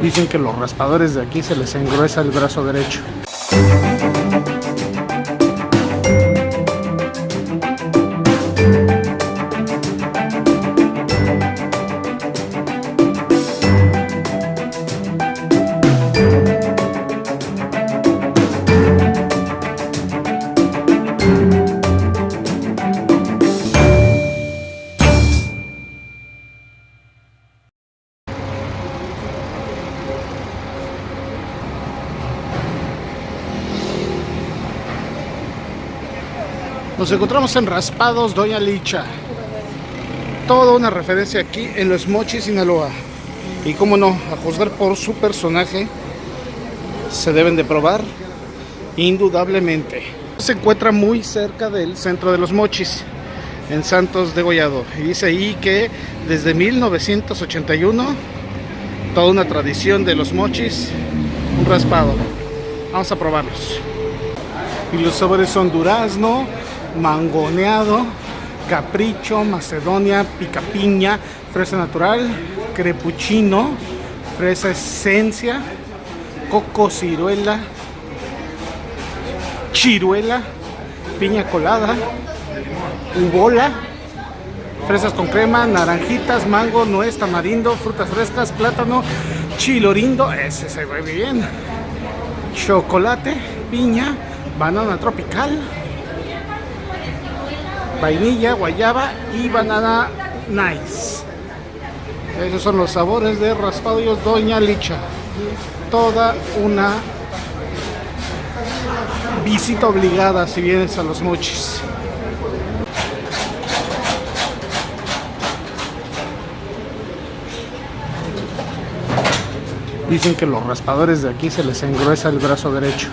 Dicen que los raspadores de aquí se les engruesa el brazo derecho. Nos encontramos en Raspados Doña Licha. Toda una referencia aquí en los Mochis, Sinaloa. Y como no, a juzgar por su personaje, se deben de probar indudablemente. Se encuentra muy cerca del centro de los Mochis, en Santos de Gollado. Y dice ahí que desde 1981, toda una tradición de los Mochis, un raspado. Vamos a probarlos. Y los sabores son durazno, mangoneado, capricho, macedonia, picapiña, fresa natural, crepuchino, fresa esencia, coco ciruela, chiruela, piña colada, ubola, fresas con crema, naranjitas, mango, nuez, tamarindo, frutas frescas, plátano, chilorindo, ese se ve bien, chocolate, piña, banana tropical, vainilla, guayaba y banana nice. Esos son los sabores de raspadillos Doña Licha. Toda una visita obligada si vienes a los mochis. Dicen que los raspadores de aquí se les engruesa el brazo derecho.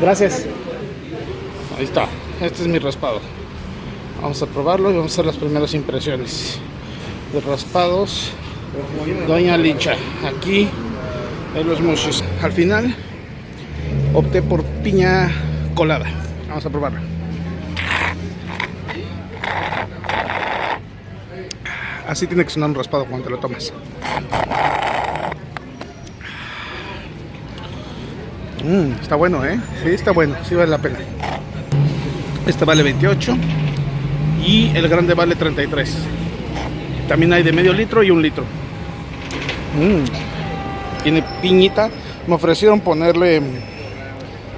Gracias. Ahí está. Este es mi raspado. Vamos a probarlo y vamos a hacer las primeras impresiones de raspados Doña Licha. Aquí en los muchos. Al final opté por piña colada. Vamos a probarlo. Así tiene que sonar un raspado cuando te lo tomas. Mm, está bueno, ¿eh? Sí, está bueno, sí vale la pena. Este vale 28 y el grande vale 33. También hay de medio litro y un litro. Mm, tiene piñita. Me ofrecieron ponerle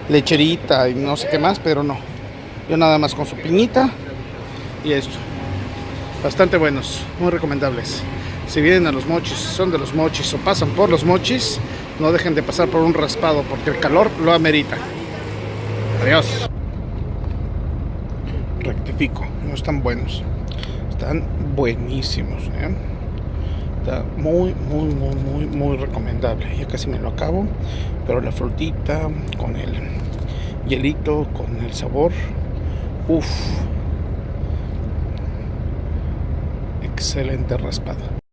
lecherita y no sé qué más, pero no. Yo nada más con su piñita y esto. Bastante buenos, muy recomendables. Si vienen a los mochis, son de los mochis o pasan por los mochis, no dejen de pasar por un raspado porque el calor lo amerita. Adiós. Rectifico, no están buenos. Están buenísimos. ¿eh? Está muy, muy, muy, muy, muy recomendable. Ya casi me lo acabo. Pero la frutita con el hielito, con el sabor. Uff. Excelente raspado.